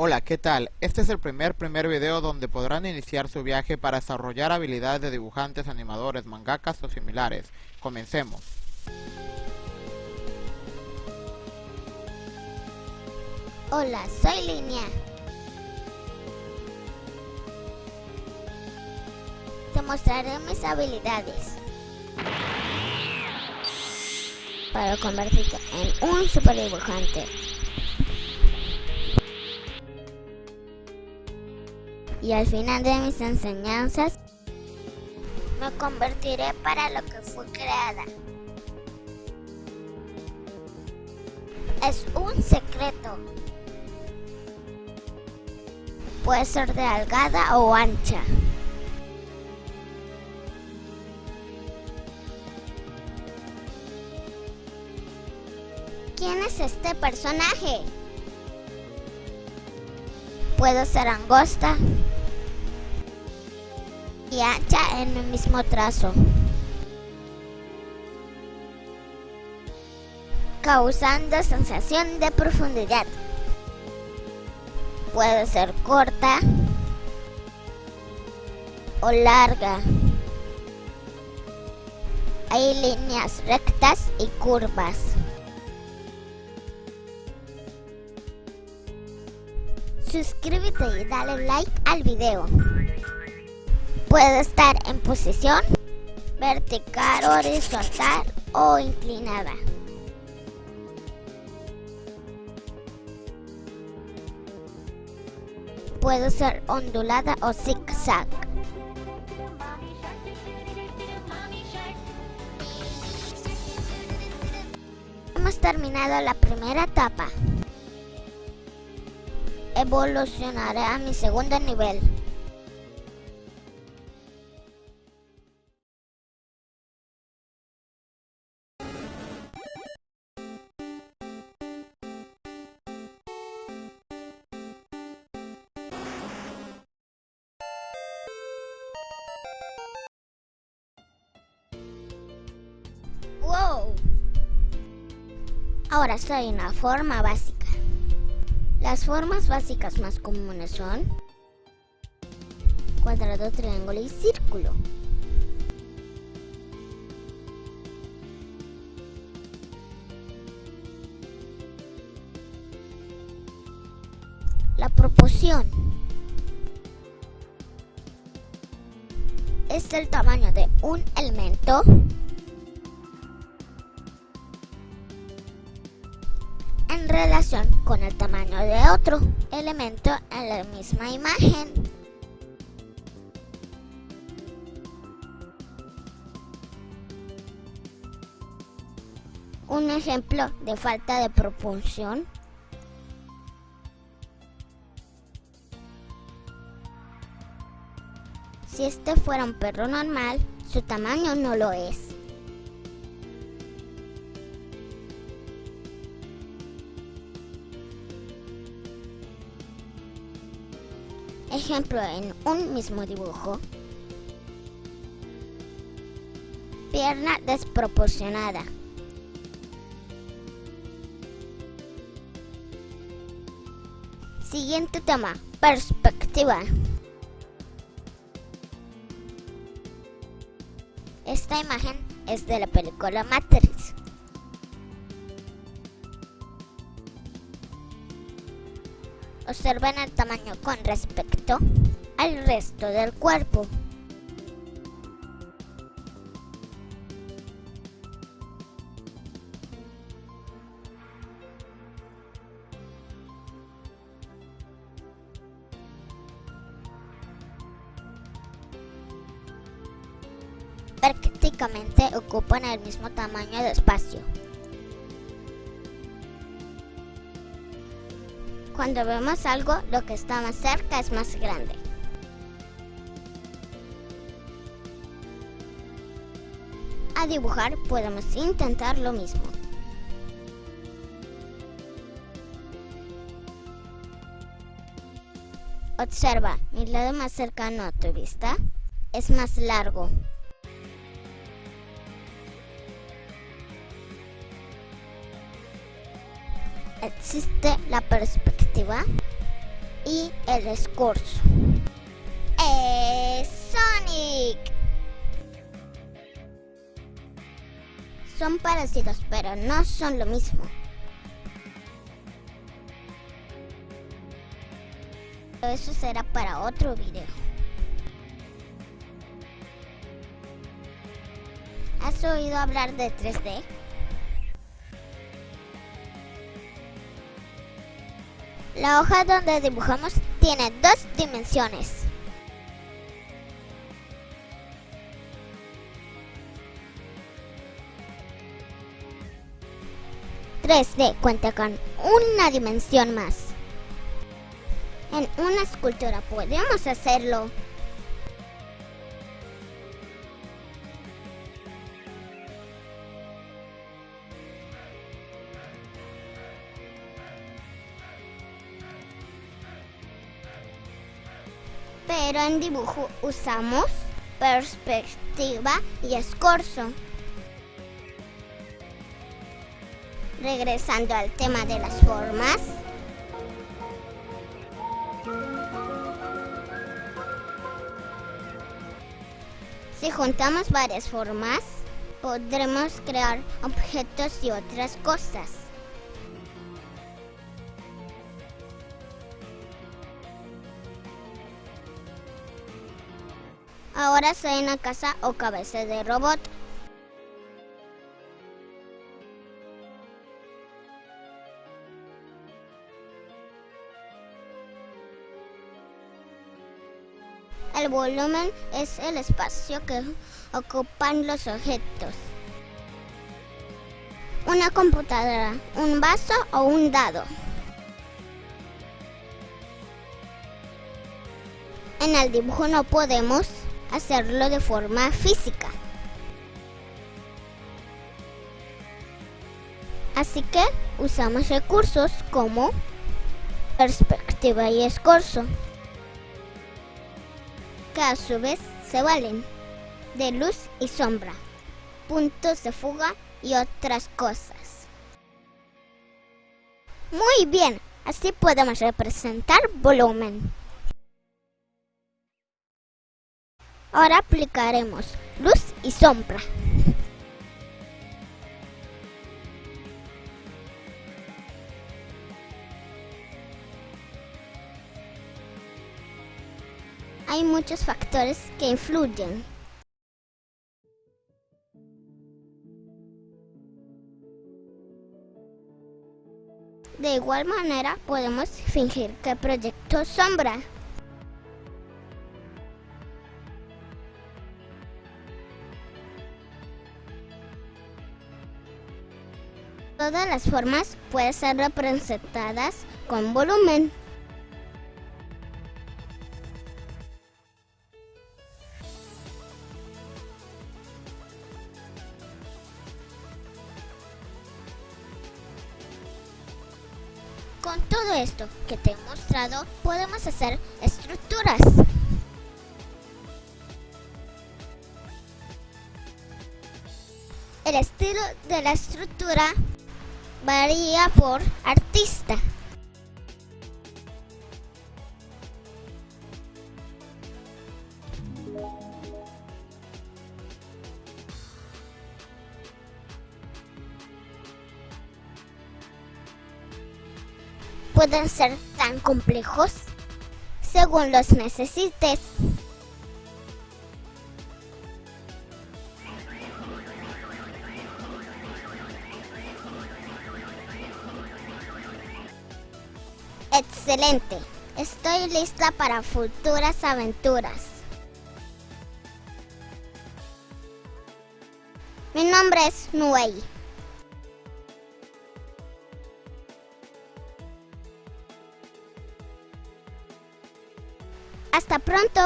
Hola, ¿qué tal? Este es el primer primer video donde podrán iniciar su viaje para desarrollar habilidades de dibujantes, animadores, mangakas o similares. Comencemos. Hola, soy Línea. Te mostraré mis habilidades para convertirte en un super dibujante. Y al final de mis enseñanzas me convertiré para lo que fue creada. Es un secreto. Puede ser de algada o ancha. ¿Quién es este personaje? Puedo ser angosta, y ancha en el mismo trazo, causando sensación de profundidad. Puede ser corta o larga. Hay líneas rectas y curvas. Suscríbete y dale like al video. Puede estar en posición vertical, horizontal o inclinada. Puede ser ondulada o zigzag. Hemos terminado la primera etapa. Evolucionaré a mi segundo nivel. Ahora soy una forma básica. Las formas básicas más comunes son cuadrado, triángulo y círculo. La proporción es el tamaño de un elemento con el tamaño de otro elemento en la misma imagen. Un ejemplo de falta de proporción Si este fuera un perro normal, su tamaño no lo es. Ejemplo en un mismo dibujo. Pierna desproporcionada. Siguiente tema, perspectiva. Esta imagen es de la película Matrix. Observen el tamaño con respecto al resto del cuerpo. prácticamente ocupan el mismo tamaño de espacio. Cuando vemos algo, lo que está más cerca es más grande. A dibujar podemos intentar lo mismo. Observa, mi lado más cercano a tu vista es más largo. Existe la perspectiva y el escorzo. ¡Eh, Sonic! Son parecidos, pero no son lo mismo. Eso será para otro video. ¿Has oído hablar de 3D? La hoja donde dibujamos tiene dos dimensiones. ...3D cuenta con una dimensión más. En una escultura podemos hacerlo. Pero en dibujo usamos perspectiva y escorzo. Regresando al tema de las formas. Si juntamos varias formas, podremos crear objetos y otras cosas. Ahora soy una casa o cabeza de robot. El volumen es el espacio que ocupan los objetos. Una computadora, un vaso o un dado. En el dibujo no podemos hacerlo de forma física. Así que usamos recursos como perspectiva y escorzo que a su vez se valen de luz y sombra, puntos de fuga y otras cosas. Muy bien, así podemos representar volumen. Ahora aplicaremos luz y sombra. hay muchos factores que influyen. De igual manera podemos fingir que proyecto sombra. Todas las formas pueden ser representadas con volumen. Con todo esto que te he mostrado, podemos hacer estructuras. El estilo de la estructura varía por artista. pueden ser tan complejos según los necesites. Excelente, estoy lista para futuras aventuras. Mi nombre es Nuei. Hasta pronto.